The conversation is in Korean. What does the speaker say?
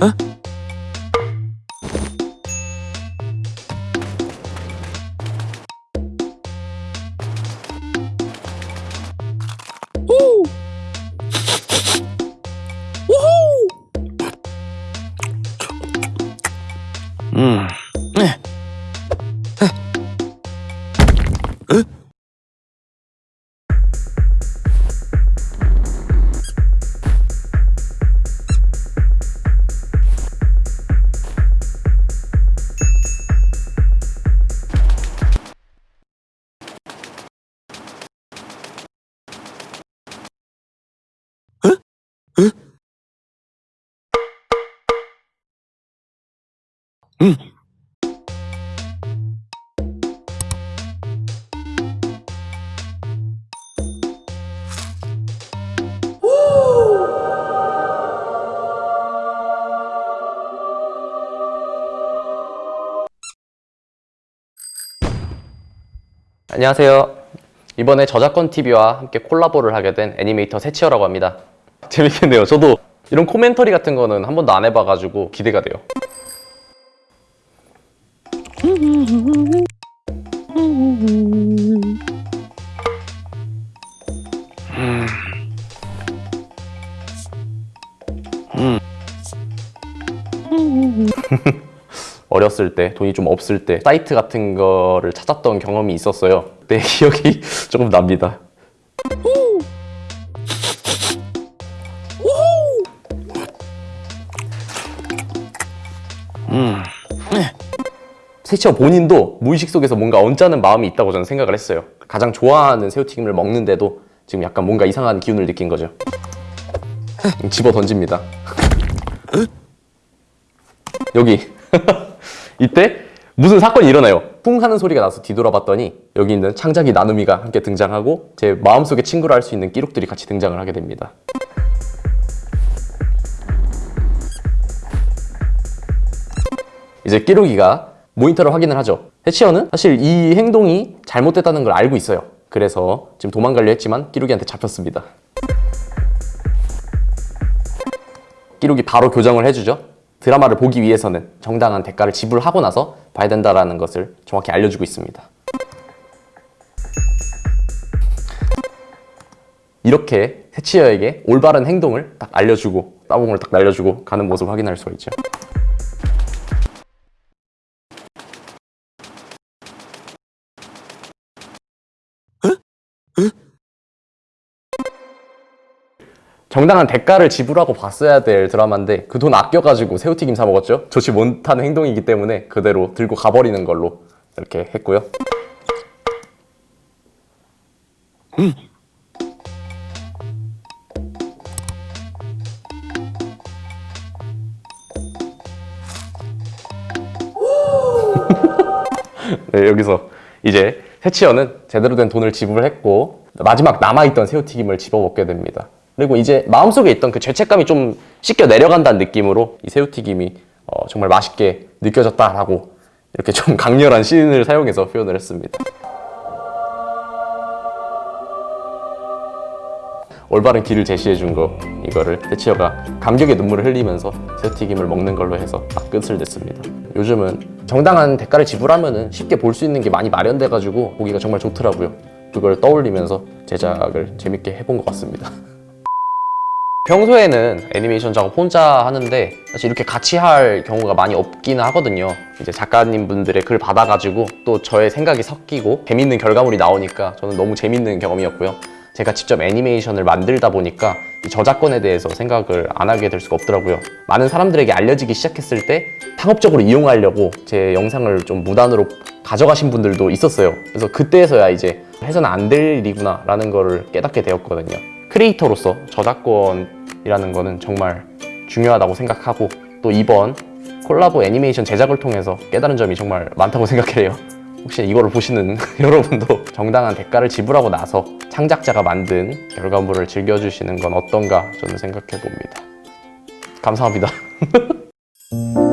Huh? Mm. 음. 안녕하세요. 이번에 저작권 TV와 함께 콜라보를 하게 된 애니메이터 세치어라고 합니다. 재밌겠네요. 저도 이런 코멘터리 같은 거는 한 번도 안 해봐가지고 기대가 돼요. 어렸을 때 돈이 좀 없을 때 사이트 같은 거를 찾았던 경험이 있었어요. 그때 기억이 조금 납니다. 세치어 본인도 무의식 속에서 뭔가 언짢은 마음이 있다고 저는 생각을 했어요. 가장 좋아하는 새우튀김을 먹는데도 지금 약간 뭔가 이상한 기운을 느낀 거죠. 집어 던집니다. 여기 이때 무슨 사건이 일어나요 쿵 하는 소리가 나서 뒤돌아봤더니 여기 있는 창작이 나눔이가 함께 등장하고 제 마음속의 친구라 할수 있는 끼룩들이 같이 등장을 하게 됩니다 이제 끼룩이가 모니터를 확인을 하죠 해치어는 사실 이 행동이 잘못됐다는 걸 알고 있어요 그래서 지금 도망가려 했지만 끼룩이한테 잡혔습니다 끼룩이 바로 교정을 해주죠 드라마를 보기 위해서는 정당한 대가를 지불하고 나서 봐야 된다는 것을 정확히 알려주고 있습니다. 이렇게 해치어에게 올바른 행동을 딱 알려주고 따봉을 딱 날려주고 가는 모습을 확인할 수가 있죠. 정당한 대가를 지불하고 봤어야 될 드라마인데 그 돈 아껴가지고 새우튀김 사 먹었죠? 좋지 못하는 행동이기 때문에 그대로 들고 가버리는 걸로 이렇게 했고요. 네, 여기서 이제 세치어는 제대로 된 돈을 지불했고 마지막 남아있던 새우튀김을 집어먹게 됩니다 그리고 이제 마음속에 있던 그 죄책감이 좀 씻겨 내려간다는 느낌으로 이 새우튀김이 어, 정말 맛있게 느껴졌다라고 이렇게 좀 강렬한 시인을 사용해서 표현을 했습니다. 올바른 길을 제시해 준 거 이거를 대치어가 감격의 눈물을 흘리면서 새우튀김을 먹는 걸로 해서 딱 끝을 냈습니다. 요즘은 정당한 대가를 지불하면 쉽게 볼 수 있는 게 많이 마련돼 가지고 보기가 정말 좋더라고요. 그걸 떠올리면서 제작을 재밌게 해본 것 같습니다 평소에는 애니메이션 작업 혼자 하는데 사실 이렇게 같이 할 경우가 많이 없기는 하거든요. 이제 작가님 분들의 글 받아가지고 또 저의 생각이 섞이고 재밌는 결과물이 나오니까 저는 너무 재밌는 경험이었고요. 제가 직접 애니메이션을 만들다 보니까 이 저작권에 대해서 생각을 안 하게 될 수가 없더라고요. 많은 사람들에게 알려지기 시작했을 때 상업적으로 이용하려고 제 영상을 좀 무단으로 가져가신 분들도 있었어요. 그래서 그때서야 이제 해서는 안 될 일이구나 라는 거를 깨닫게 되었거든요 크리에이터로서 저작권이라는 거는 정말 중요하다고 생각하고 또 이번 콜라보 애니메이션 제작을 통해서 깨달은 점이 정말 많다고 생각해요 혹시 이거를 보시는 여러분도 정당한 대가를 지불하고 나서 창작자가 만든 결과물을 즐겨주시는 건 어떤가 저는 생각해 봅니다. 감사합니다.